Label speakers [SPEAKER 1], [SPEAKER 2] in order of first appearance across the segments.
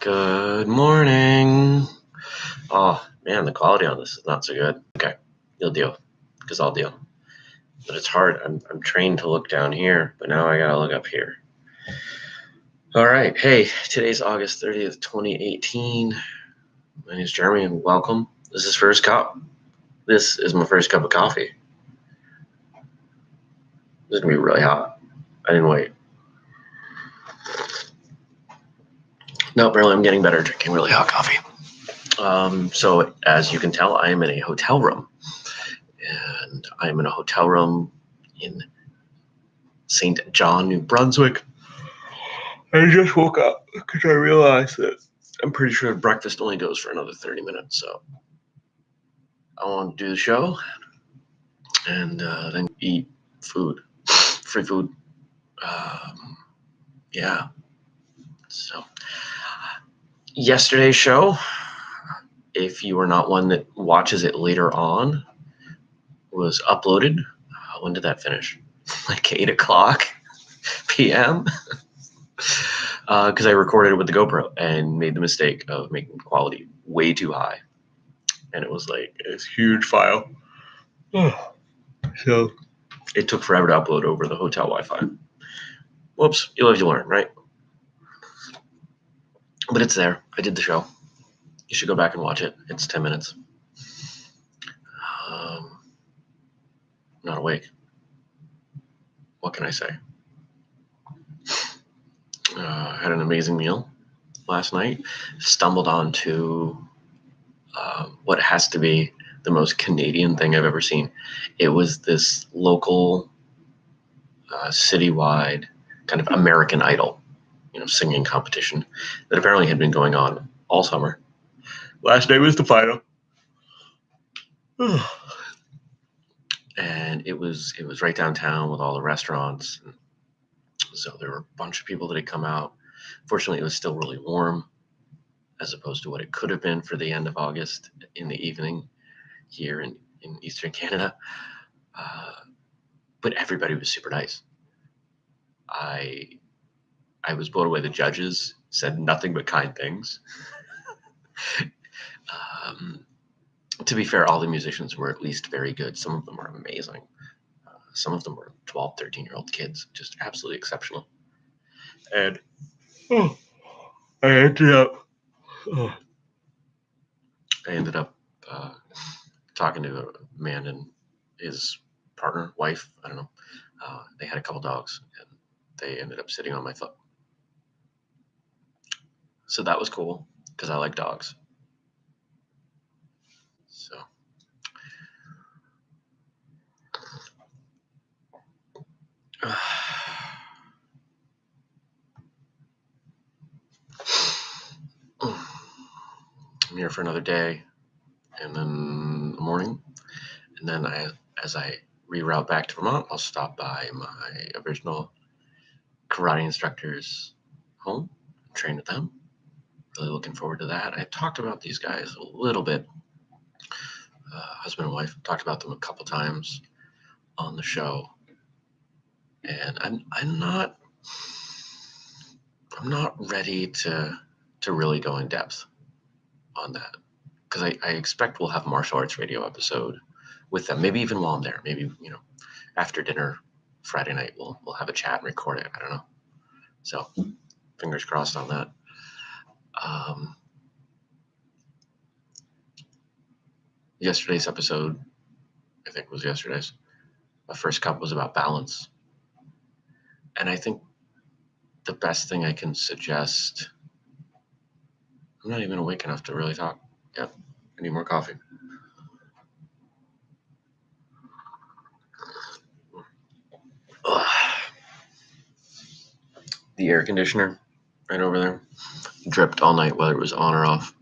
[SPEAKER 1] Good morning. Oh man, the quality on this is not so good. Okay, you'll deal, because I'll deal. But it's hard. I'm I'm trained to look down here, but now I gotta look up here. All right. Hey, today's August 30th, 2018. My name is Jeremy, and welcome. This is First Cup. This is my first cup of coffee. This is gonna be really hot. I didn't wait. No, barely. I'm getting better drinking really hot coffee. Um, so, as you can tell, I am in a hotel room, and I am in a hotel room in Saint John, New Brunswick. I just woke up because I realized that I'm pretty sure breakfast only goes for another 30 minutes. So, I want to do the show and uh, then eat food, free food. Um, yeah. So, yesterday's show, if you are not one that watches it later on, was uploaded. Uh, when did that finish? Like 8 o'clock p.m. Because uh, I recorded it with the GoPro and made the mistake of making quality way too high. And it was like this huge file. so it took forever to upload over the hotel Wi Fi. Whoops, you live, you learn, right? But it's there. I did the show. You should go back and watch it. It's 10 minutes. Um, not awake. What can I say? Uh, had an amazing meal last night. Stumbled onto uh, what has to be the most Canadian thing I've ever seen. It was this local, uh, citywide kind of American Idol you know, singing competition that apparently had been going on all summer. Last day was the final. and it was it was right downtown with all the restaurants. So there were a bunch of people that had come out. Fortunately, it was still really warm as opposed to what it could have been for the end of August in the evening here in, in Eastern Canada. Uh, but everybody was super nice. I I was blown away. The judges said nothing but kind things. um, to be fair, all the musicians were at least very good. Some of them were amazing. Uh, some of them were 12, 13 year old kids, just absolutely exceptional. And oh, I ended up, oh, I ended up uh, talking to a man and his partner, wife, I don't know. Uh, they had a couple dogs and they ended up sitting on my foot. So that was cool because I like dogs. So. I'm here for another day and then the morning. And then I, as I reroute back to Vermont, I'll stop by my original karate instructor's home, and train with them really looking forward to that. I talked about these guys a little bit. Uh, husband and wife talked about them a couple times on the show, and I'm I'm not I'm not ready to to really go in depth on that because I, I expect we'll have martial arts radio episode with them. Maybe even while I'm there. Maybe you know after dinner Friday night we'll we'll have a chat and record it. I don't know. So fingers crossed on that. Um, yesterday's episode, I think was yesterday's, my first cup was about balance. And I think the best thing I can suggest, I'm not even awake enough to really talk. Yeah, I need more coffee. Ugh. The air conditioner right over there dripped all night, whether it was on or off.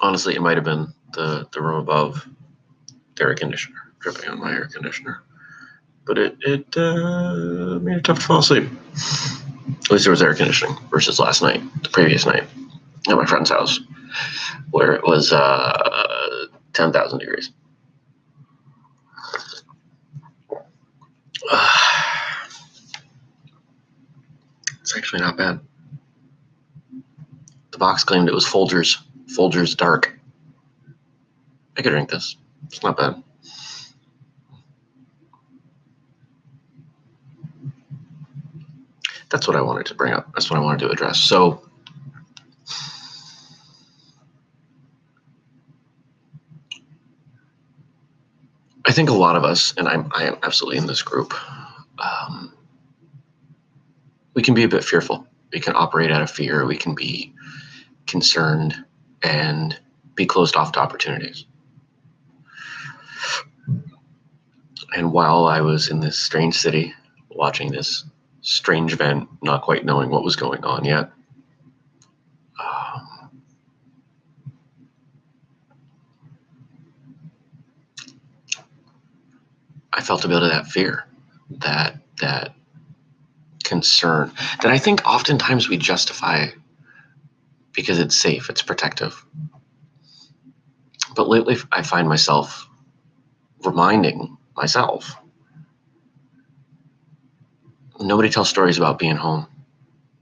[SPEAKER 1] Honestly, it might have been the, the room above the air conditioner dripping on my air conditioner. But it, it uh, made it tough to fall asleep. At least there was air conditioning versus last night, the previous night at my friend's house, where it was uh, 10,000 degrees. It's actually not bad. The box claimed it was Folgers, Folgers Dark. I could drink this. It's not bad. That's what I wanted to bring up. That's what I wanted to address. So, I think a lot of us, and I'm, I am absolutely in this group, we can be a bit fearful. We can operate out of fear. We can be concerned and be closed off to opportunities. And while I was in this strange city watching this strange event, not quite knowing what was going on yet, um, I felt a bit of that fear, that that concern that I think oftentimes we justify because it's safe, it's protective. But lately, I find myself reminding myself nobody tells stories about being home,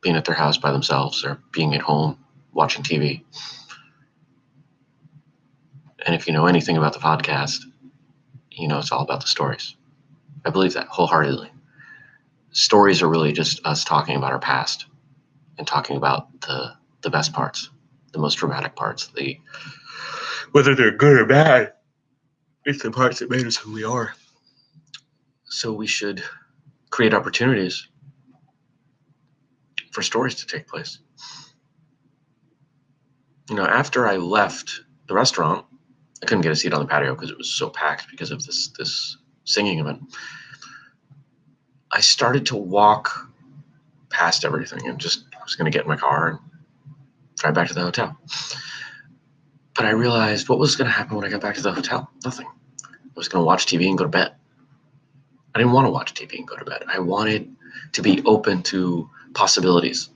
[SPEAKER 1] being at their house by themselves, or being at home watching TV. And if you know anything about the podcast, you know it's all about the stories. I believe that wholeheartedly. Stories are really just us talking about our past and talking about the the best parts, the most dramatic parts, the whether they're good or bad, it's the parts that made us who we are. So we should create opportunities for stories to take place. You know, after I left the restaurant, I couldn't get a seat on the patio because it was so packed because of this this singing event. I started to walk past everything and just I was going to get in my car and drive back to the hotel. But I realized what was going to happen when I got back to the hotel? Nothing. I was going to watch TV and go to bed. I didn't want to watch TV and go to bed. I wanted to be open to possibilities.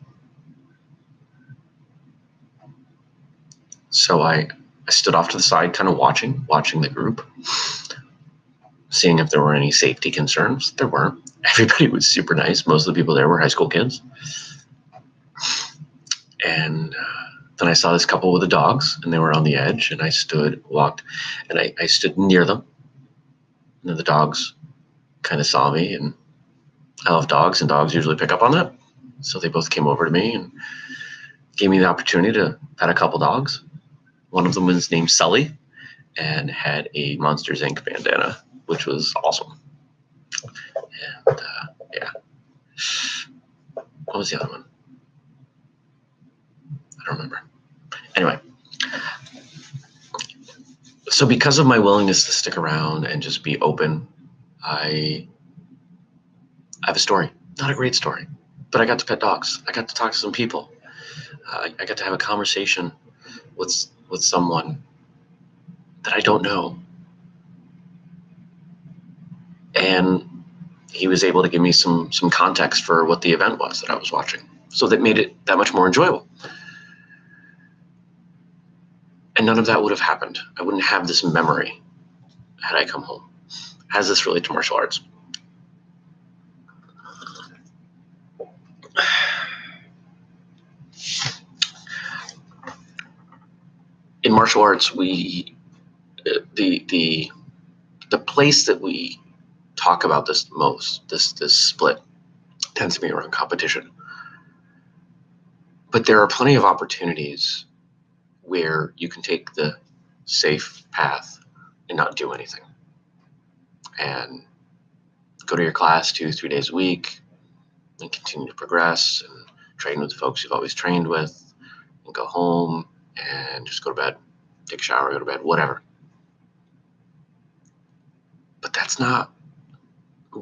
[SPEAKER 1] So I, I stood off to the side, kind of watching, watching the group, seeing if there were any safety concerns. There weren't. Everybody was super nice. Most of the people there were high school kids. And uh, then I saw this couple with the dogs, and they were on the edge. And I stood, walked, and I, I stood near them. And the dogs kind of saw me, and I love dogs, and dogs usually pick up on that. So they both came over to me and gave me the opportunity to pet a couple dogs. One of them was named Sully and had a Monsters Inc. bandana, which was awesome. And uh, yeah. What was the other one? I don't remember. Anyway. So, because of my willingness to stick around and just be open, I, I have a story. Not a great story, but I got to pet dogs. I got to talk to some people. Uh, I got to have a conversation with with someone that I don't know, and he was able to give me some some context for what the event was that I was watching. So that made it that much more enjoyable. And none of that would have happened. I wouldn't have this memory had I come home. Does this relate to martial arts? In martial arts, we the the the place that we talk about this most, this this split, tends to be around competition. But there are plenty of opportunities where you can take the safe path and not do anything. And go to your class two, three days a week and continue to progress and train with the folks you've always trained with and go home and just go to bed, take a shower, go to bed, whatever. But that's not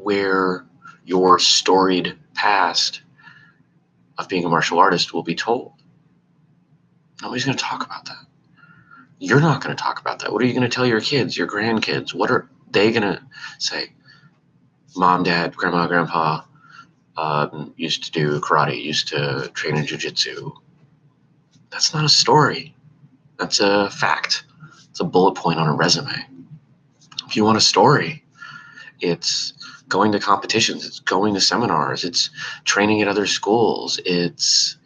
[SPEAKER 1] where your storied past of being a martial artist will be told. Nobody's going to talk about that. You're not going to talk about that. What are you going to tell your kids, your grandkids? What are they going to say? Mom, dad, grandma, grandpa um, used to do karate, used to train in jujitsu. That's not a story. That's a fact. It's a bullet point on a resume. If you want a story, It's going to competitions. It's going to seminars. It's training at other schools. It's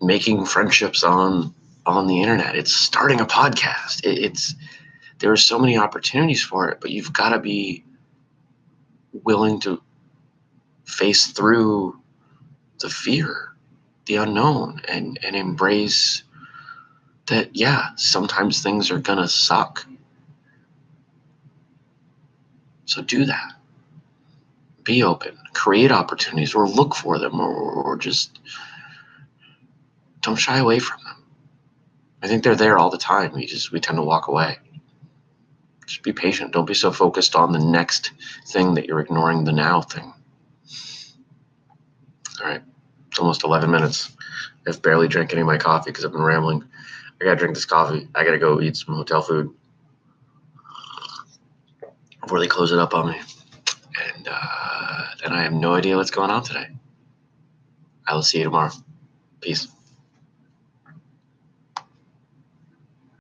[SPEAKER 1] making friendships on on the internet. It's starting a podcast. It, it's there are so many opportunities for it, but you've got to be willing to face through the fear, the unknown, and and embrace that. Yeah, sometimes things are gonna suck. So do that. Be open. Create opportunities, or look for them, or, or just don't shy away from them. I think they're there all the time. We just we tend to walk away. Just be patient. Don't be so focused on the next thing that you're ignoring the now thing. All right, it's almost 11 minutes. I've barely drank any of my coffee because I've been rambling. I gotta drink this coffee. I gotta go eat some hotel food before they close it up on me. And uh, then I have no idea what's going on today. I will see you tomorrow. Peace.